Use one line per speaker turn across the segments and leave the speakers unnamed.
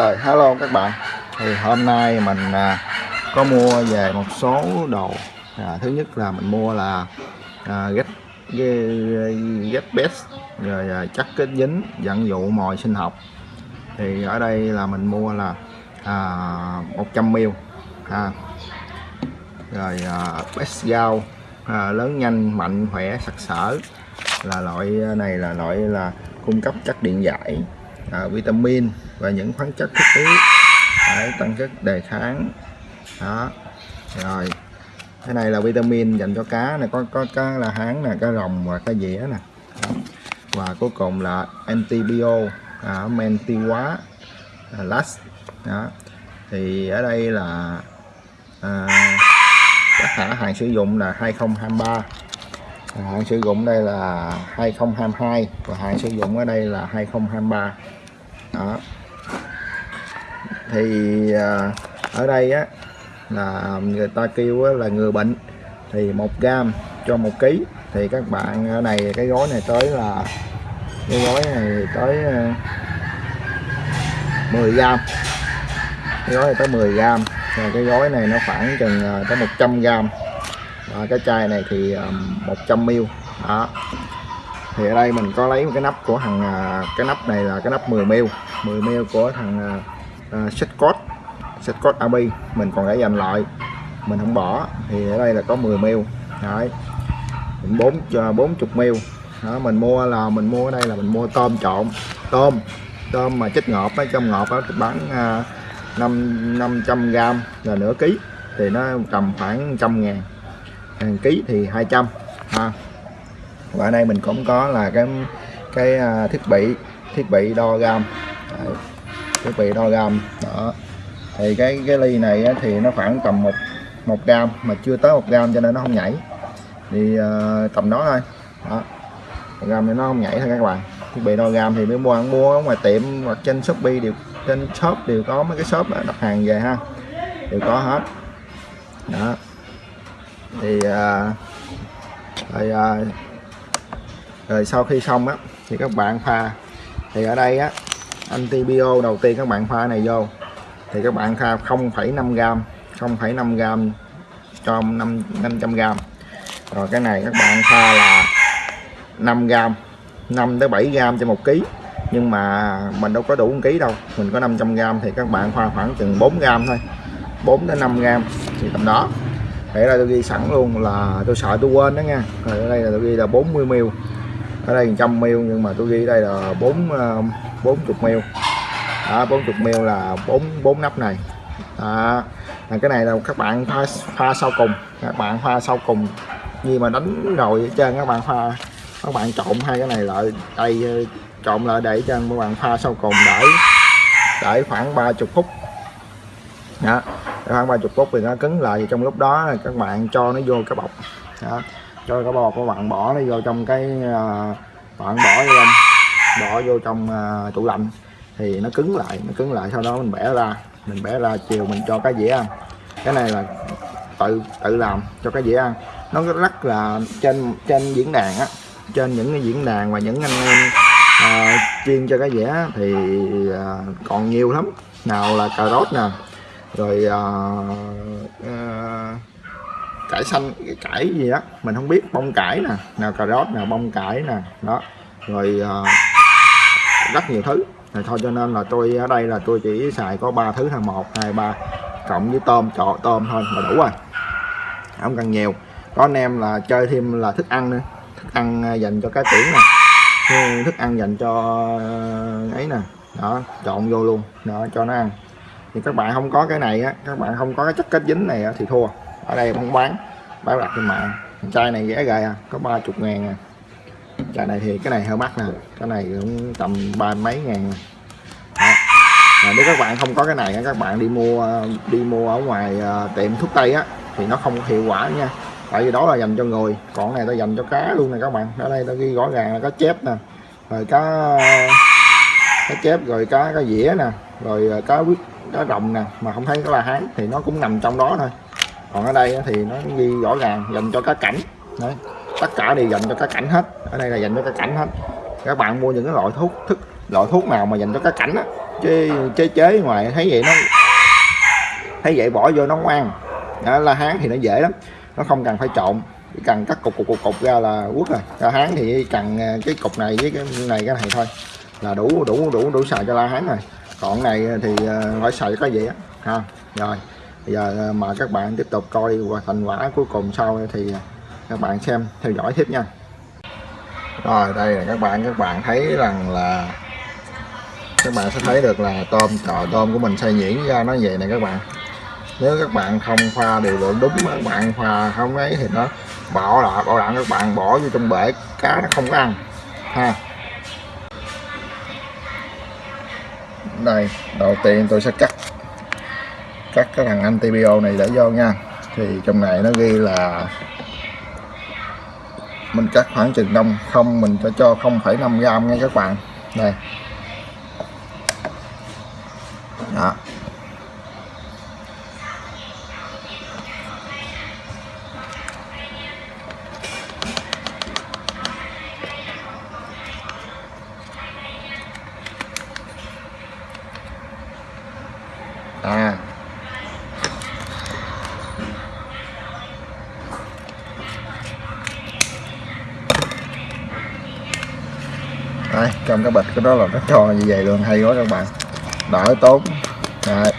hello các bạn. Thì hôm nay mình à, có mua về một số đồ. À, thứ nhất là mình mua là à, get ghét best rồi à, chắc kết dính dẫn dụ mồi sinh học. Thì ở đây là mình mua là à, 100 ml à, rồi à, best gao à, lớn nhanh mạnh khỏe sặc sỡ. Là loại à, này là loại là cung cấp chất điện giải à, vitamin và những khoáng chất thiết yếu để tăng sức đề kháng. Đó. Rồi. Cái này là vitamin dành cho cá này có có cá là hán nè cá rồng và cá dĩa nè. Và cuối cùng là antibio à, tiêu hóa à, last. Đó. Thì ở đây là à, các hãng hàng sử dụng là 2023 hạn sử dụng đây là 2022 và hạn sử dụng ở đây là 2023 đó. Thì à, ở đây á là người ta kêu á, là người bệnh. Thì một gram cho một ký. Thì các bạn ở này cái gói này tới là cái gói này tới à, 10 gram cái gói này tới 10 gram và cái gói này nó khoảng chừng à, tới 100 gram và cái chai này thì à, 100 ml. Đó. Thì ở đây mình có lấy một cái nắp của thằng cái nắp này là cái nắp 10 ml. 10 ml của thằng à, à, uh, Setcot Setcot AB mình còn để dành lại. Mình không bỏ. Thì ở đây là có 10 ml đấy. Bốn cho 40 ml đó mình mua là mình mua ở đây là mình mua tôm trộn. Tôm. Tôm mà chất ngọt ở trong ngọt đó bán uh, 5 500 gram là nửa ký. Thì nó tầm khoảng trăm ngàn. Hàng ký thì 200 ha. Và ở đây mình cũng có là cái cái uh, thiết bị thiết bị đo gam. Đấy thiết bị đo gam. Đó. Thì cái cái ly này thì nó khoảng tầm một một gam mà chưa tới một gam cho nên nó không nhảy. Thì uh, tầm đó thôi. Đó. Một gam thì nó không nhảy thôi các bạn. Thiết bị đo gam thì mới mua ăn mua ngoài tiệm hoặc trên shopee đều trên shop đều có mấy cái shop đặt hàng về ha. Đều có hết. Đó. Thì uh, rồi, uh, rồi sau khi xong á thì các bạn pha. Thì ở đây á antibio đầu tiên các bạn pha này vô. Thì các bạn pha 0,5 gram 0,5 gram cho 5 500 gram rồi cái này các bạn pha là 5 gram 5 tới 7 gram cho một ký. Nhưng mà mình đâu có đủ 1 ký đâu mình có 500 gram thì các bạn pha khoảng chừng 4 gram thôi. 4 đến 5 gram thì tầm đó. Để là tôi ghi sẵn luôn là tôi sợ tôi quên đó nha. Rồi ở đây là tôi ghi là 40 ml. Ở đây 100 ml nhưng mà tôi ghi đây là 4 40 mil. Đó 40 mil là 4 4 nắp này. Đó. Là cái này là các bạn pha pha sau cùng. Các bạn pha sau cùng. Như mà đánh rồi ở trên các bạn pha các bạn trộn hai cái này lại đây ờ, trộn lại để cho các bạn pha sau cùng để để khoảng 30 phút. Đó. Khoảng 30 phút thì nó cứng lại trong lúc đó các bạn cho nó vô cái bọc. Đó. cho cái bọc các bạn bỏ nó vô trong cái uh, bạn bỏ vô trong bỏ vô trong uh, tủ lạnh. Thì nó cứng lại nó cứng lại sau đó mình bẻ ra mình bẻ ra chiều mình cho cái dĩa ăn. Cái này là tự tự làm cho cái dĩa ăn. Nó rất là trên trên diễn đàn á trên những cái diễn đàn và những anh em uh, chuyên cho cái dĩa thì uh, còn nhiều lắm. Nào là cà rốt nè rồi uh, uh, cải xanh cải gì đó mình không biết bông cải nè. Nào cà rốt nào bông cải nè đó. Rồi uh, rất nhiều thứ. Rồi thôi cho nên là tôi ở đây là tôi chỉ xài có ba thứ thôi. Một hai ba cộng với tôm trọ tôm thôi là đủ rồi. Không cần nhiều. Có anh em là chơi thêm là thức ăn nữa. Thức ăn à, dành cho cá tiễn nè. Thức ăn dành cho à, ấy nè. Đó trộn vô luôn. Đó cho nó ăn. Thì các bạn không có cái này á các bạn không có cái chất kết dính này á, thì thua. Ở đây không bán bán đặt trên mạng. Chai này rẻ gài à có ba chục ngàn à cái này thì cái này hơi mắc nè. Cái này cũng tầm ba mấy ngàn. À, nếu các bạn không có cái này các bạn đi mua đi mua ở ngoài ờ, tiệm thuốc tây á thì nó không hiệu quả nha. Tại vì đó là dành cho người. Còn này ta dành cho cá luôn nè các bạn. Ở đây nó ghi rõ ràng là có chép nè. Rồi cá cá chép rồi cá cá dĩa nè. Rồi ờ, cá quyết cá rồng nè. Mà không thấy có la hán thì nó cũng nằm trong đó thôi. Còn ở đây thì nó ghi rõ ràng dành cho cá cảnh. Đấy tất cả đều dành cho cá cảnh hết. Ở đây là dành cho cá cảnh hết. Các bạn mua những cái loại thuốc thức loại thuốc nào mà dành cho cá cảnh á. Chế chế chế ngoài thấy vậy nó thấy vậy bỏ vô nó ngoan đó, la hán thì nó dễ lắm. Nó không cần phải trộn. Chỉ cần cắt cục cục cục, cục ra là quất rồi. La hán thì cần à, cái cục này với cái này cái này thôi. Là đủ đủ đủ đủ xài cho la hán rồi. Còn này thì à, phải xài cái gì á? Ha rồi. Bây giờ à, mời các bạn tiếp tục coi qua thành quả cuối cùng sau thì các bạn xem, theo dõi tiếp nha. Rồi, đây là các bạn các bạn thấy rằng là các bạn sẽ thấy được là tôm trò tôm của mình xay nhuyễn ra, nó vậy này các bạn. Nếu các bạn không pha điều lượng đúng các bạn pha không ấy thì nó bỏ là bảo đảm các bạn, bỏ vô trong bể, cá nó không có ăn, ha. Đây, đầu tiên tôi sẽ cắt cắt cái thằng antibio này để vô nha. Thì trong này nó ghi là mình cắt khoảng chừng đông không mình sẽ cho 0,5 gram nha các bạn. Đây. Đó. Cái bịch cái đó là nó cho như vậy luôn hay quá các bạn. Đỡ tốn Đấy.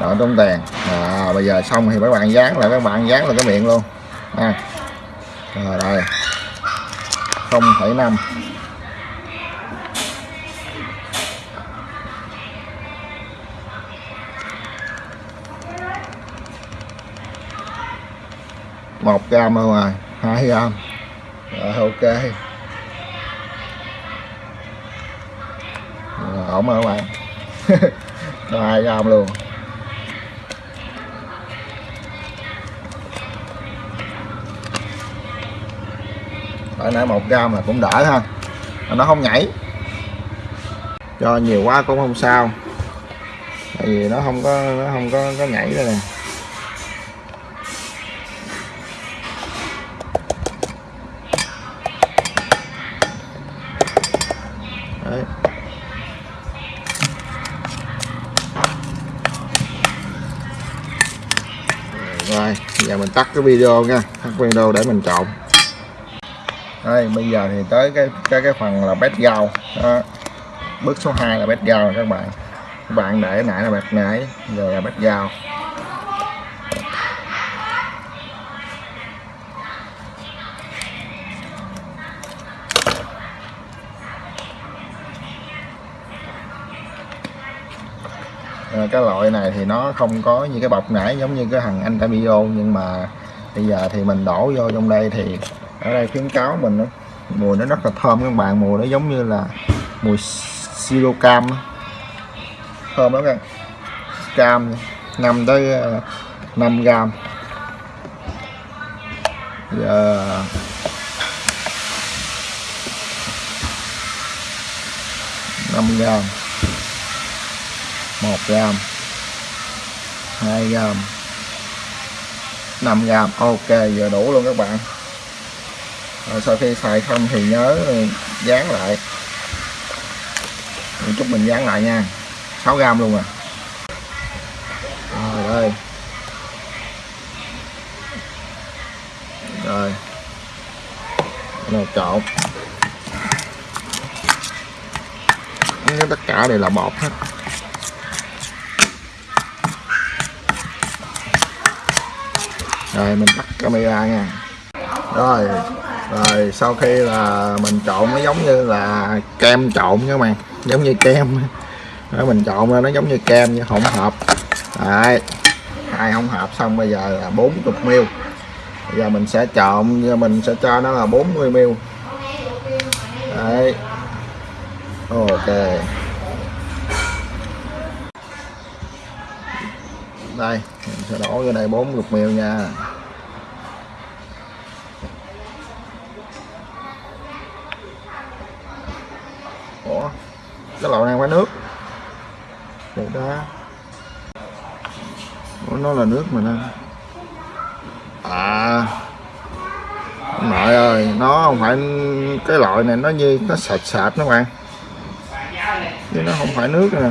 đỡ tốn tiền. À, bây giờ xong thì các bạn dán lại các bạn dán lại cái miệng luôn. À. rồi đây. Không phẩy năm. Một gram thôi rồi hai gram rồi ok. À? rồi, mà rồi các bạn hai gram luôn. Tại nãy một gram là cũng đỡ ha. Nó không nhảy. Cho nhiều quá cũng không sao. Tại vì nó không có nó không có có nhảy đây nè. Tắt cái video nha. Tắt video để mình trộn. Đây, bây giờ thì tới cái cái cái phần là bét rau. Đó. bước số 2 là bét rau các bạn. Các bạn để nãy là bét nãy giờ là bét rau. Cái loại này thì nó không có như cái bọc nãy giống như cái thằng anh Tamio nhưng mà bây giờ thì mình đổ vô trong đây thì ở đây khuyến cáo mình đó, mùi nó rất là thơm. Các bạn mùi nó giống như là mùi siro cam thơm lắm các cam 5 tới ờ, 5 gram. Giờ năm gram. 1 gram 2 gram 5 gram ok giờ đủ luôn các bạn. Rồi sau khi xài xong thì nhớ dán lại. Một chút mình dán lại nha. 6 gram luôn à. Rồi, đây. Rồi. Rồi trộn. Tất cả đều là bột hết. Rồi mình tắt camera nha. Rồi rồi sau khi là mình trộn nó giống như là kem trộn các bạn. Giống như kem. Đó, mình trộn ra nó giống như kem như hỗn hợp. Đấy hai hỗn hợp xong bây giờ là 40 ml bây giờ mình sẽ trộn mình sẽ cho nó là 40 ml đấy. Ok. Đây mình sẽ đổ vô đây 40 ml nha. Ủa cái loại này có nước. Được đó. Ủa, nó là nước mà nè à. Nội ơi nó không phải cái loại này nó như nó sạch sạch nó bạn. Chứ nó không phải nước nè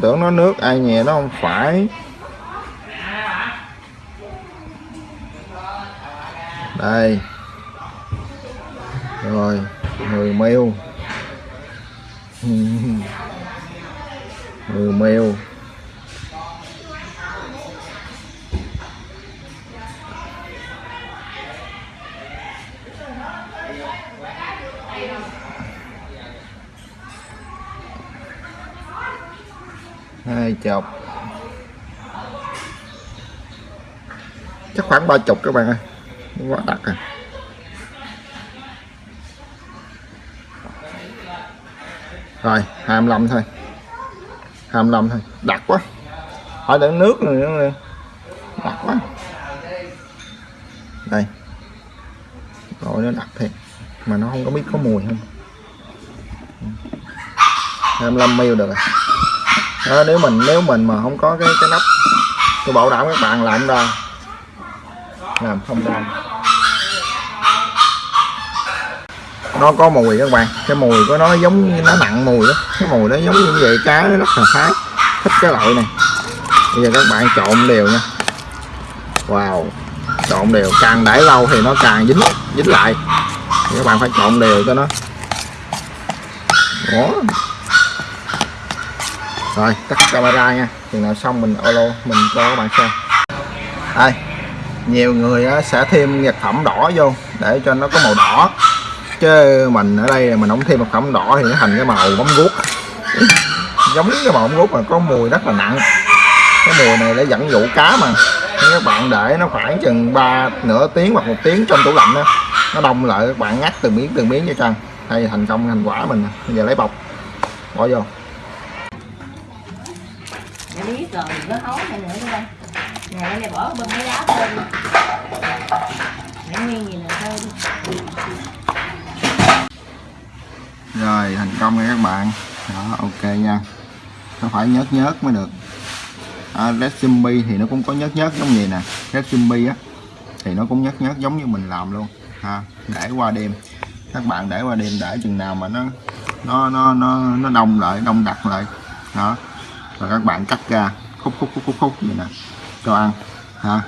tưởng nó nước ai nhẹ nó không phải. Đây. Rồi người mèo người mèo hai chục chắc khoảng ba chục các bạn ơi. Quá đặc à rồi 25 thôi. 25 thôi. Đặc quá. Hỏi đến nước rồi nữa đặc quá. Đây. Rồi, nó đặc thiệt. Mà nó không có biết có mùi không. 25 ml được rồi đó, nếu mình nếu mình mà không có cái cái nắp tôi bảo đảm các bạn làm ra làm không ra nó có mùi các bạn. Cái mùi của nó giống như nó nặng mùi đó cái mùi nó giống như vậy cá nó rất là khá thích cái loại này. Bây giờ các bạn trộn đều nha. Wow. Trộn đều. Càng để lâu thì nó càng dính dính lại. Thì các bạn phải trộn đều cho nó. Đó rồi, tắt camera nha. Chừng nào xong mình alo, mình cho các bạn xem. Đây, nhiều người sẽ thêm vật phẩm đỏ vô để cho nó có màu đỏ. Chứ mình ở đây mình không thêm vật phẩm đỏ thì nó thành cái màu bấm guốc. Giống cái màu bấm guốc mà có mùi rất là nặng. Cái mùi này để dẫn dụ cá mà. Nếu các bạn để nó khoảng chừng ba, nửa tiếng hoặc một tiếng trong tủ lạnh đó nó đông lại, các bạn ngắt từng miếng từng miếng cho chân đây, thành công, thành quả mình bây giờ lấy bọc, bỏ vô.
Để biết rồi đừng có hấu này nữa đây Nè đây này bỏ bên cái lá lên Để nguyên gì là thôi
rồi thành công nha các bạn. Đó ok nha. Nó phải nhớt nhớt mới được. À, red zombie thì nó cũng có nhớt nhớt giống vậy nè. Red zombie á thì nó cũng nhớt nhớt giống như mình làm luôn. Ha để qua đêm. Các bạn để qua đêm để chừng nào mà nó nó nó nó nó đông lại đông đặc lại. Đó và các bạn cắt ra. Khúc khúc khúc khúc khúc. Vậy nè. Cho ăn. Ha.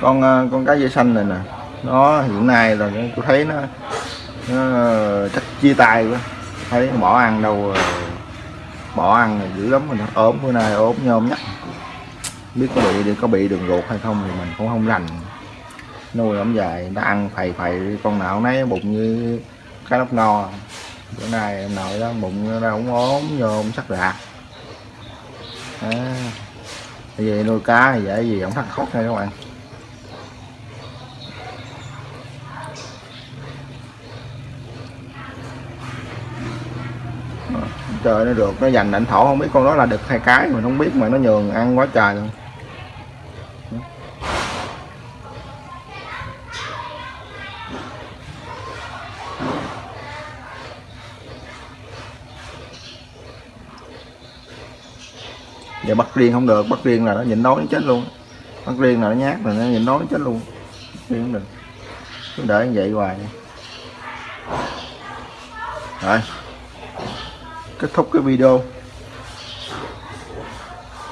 Con ờ, con cá dây xanh này nè. Nó hiện nay là tôi thấy nó, nó chắc chia tay quá. Thấy bỏ ăn đâu ờ, bỏ ăn là dữ lắm rồi nó ốm bữa nay ốm nhôm nhắc. Biết có bị có bị đường ruột hay không thì mình cũng không rành. Nuôi ổng dài nó ăn phầy phầy con nào nấy bụng như cái lóc no. Bữa nay em nội đó bụng ra cũng ốm nhôm sắc rạc. À, vậy nuôi cá thì dễ gì không thắt khóc nha các bạn. Trời nó được, nó dành ảnh thổ, không biết con đó là đực hai cái mà không biết mà nó nhường ăn quá trời luôn. Giờ bắt riêng không được bắt riêng là nó nhịn đói nó chết luôn. Bắt riêng là nó nhát là nó nhịn đói nó chết luôn. Riêng không được. Cứ để như vậy hoài. Rồi kết thúc cái video.